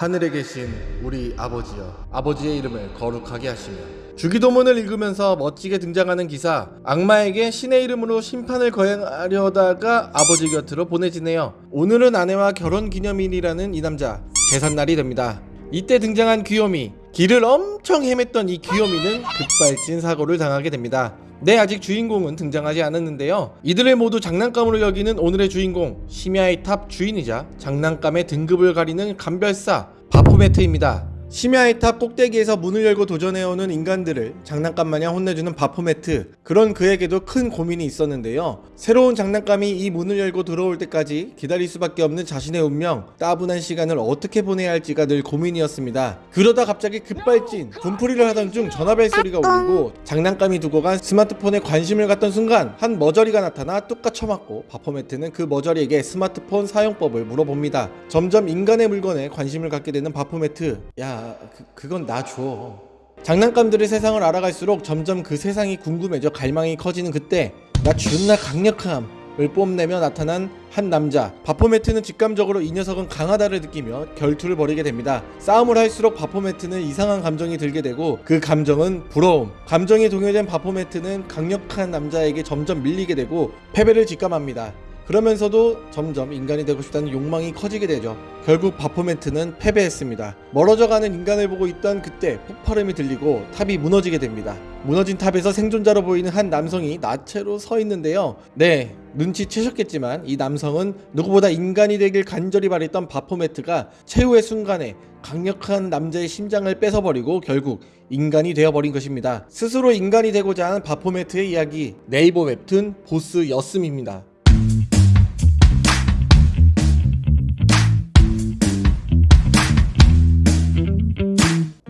하늘에 계신 우리 아버지여 아버지의 이름을 거룩하게 하시며 주기도문을 읽으면서 멋지게 등장하는 기사 악마에게 신의 이름으로 심판을 거행하려다가 아버지 곁으로 보내지네요. 오늘은 아내와 결혼기념일이라는 이 남자 제삿날이 됩니다. 이때 등장한 귀요미 길을 엄청 헤맸던 이 귀요미는 급발진 사고를 당하게 됩니다 네 아직 주인공은 등장하지 않았는데요. 이들을 모두 장난감으로 여기는 오늘의 주인공 심야의 탑 주인이자 장난감의 등급을 가리는 감별사 바포메트입니다 심야의 탑 꼭대기에서 문을 열고 도전해오는 인간들을 장난감 마냥 혼내주는 바포메트. 그런 그에게도 큰 고민이 있었는데요. 새로운 장난감이 이 문을 열고 들어올 때까지 기다릴 수밖에 없는 자신의 운명 따분한 시간을 어떻게 보내야 할지가 늘 고민이었습니다. 그러다 갑자기 급발진 분풀이를 하던 중 전화벨 소리가 울리고 장난감이 두고 간 스마트폰에 관심을 갖던 순간 한 머저리가 나타나 뚝까 쳐맞고 바포메트는 그 머저리에게 스마트폰 사용법을 물어봅니다. 점점 인간의 물건에 관심을 갖게 되는 바포메트. 야 그, 나 줘. 장난감들의 세상을 알아갈수록 점점 그 세상이 궁금해져 갈망이 커지는 그때 나 존나 강력함을 뽐내며 나타난 한 남자. 바포메트는 직감적으로 이 녀석은 강하다를 느끼며 결투를 벌이게 됩니다. 싸움을 할수록 바포메트는 이상한 감정이 들게 되고 그 감정은 부러움. 감정이 동요된 바포메트는 강력한 남자에게 점점 밀리게 되고 패배를 직감합니다 그러면서도 점점 인간이 되고 싶다는 욕망이 커지게 되죠. 결국 바포메트는 패배했습니다. 멀어져가는 인간을 보고 있던 그때 폭발음이 들리고 탑이 무너지게 됩니다. 무너진 탑에서 생존자로 보이는 한 남성이 나체로 서 있는데요. 네, 눈치채셨겠지만 이 남성은 누구보다 인간이 되길 간절히 바랬던 바포메트가 최후의 순간에 강력한 남자의 심장을 뺏어버리고 결국 인간이 되어버린 것입니다. 스스로 인간이 되고자 하는 바포메트의 이야기 네이버 웹툰 보스였음입니다.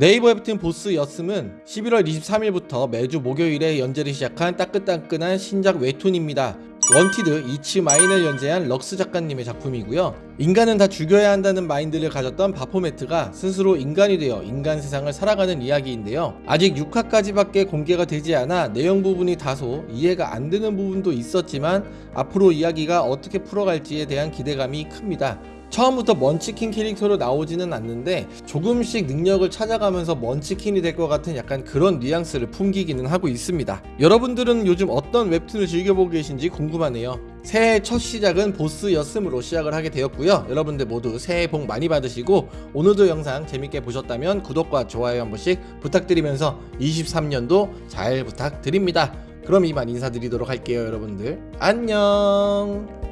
네이버 웹툰 보스였음은 11월 23일부터 매주 목요일에 연재를 시작한 따끈따끈한 신작 웹툰입니다. Wanted It's Mine을 연재한 럭스 작가님의 작품이고요. 인간은 다 죽여야 한다는 마인드를 가졌던 바포메트가 스스로 인간이 되어 인간 세상을 살아가는 이야기인데요. 아직 6화까지밖에 공개가 되지 않아 내용 부분이 다소 이해가 안 되는 부분도 있었지만 앞으로 이야기가 어떻게 풀어갈지에 대한 기대감이 큽니다. 처음부터 먼치킨 캐릭터로 나오지는 않는데 조금씩 능력을 찾아가면서 먼치킨이 될 것 같은 약간 그런 뉘앙스를 풍기기는 하고 있습니다. 여러분들은 요즘 어떤 웹툰을 즐겨보고 계신지 궁금하네요. 새해 첫 시작은 보스였음으로 시작을 하게 되었고요. 여러분들 모두 새해 복 많이 받으시고 오늘도 영상 재밌게 보셨다면 구독과 좋아요 한 번씩 부탁드리면서 23년도 잘 부탁드립니다. 그럼 이만 인사드리도록 할게요 여러분들 안녕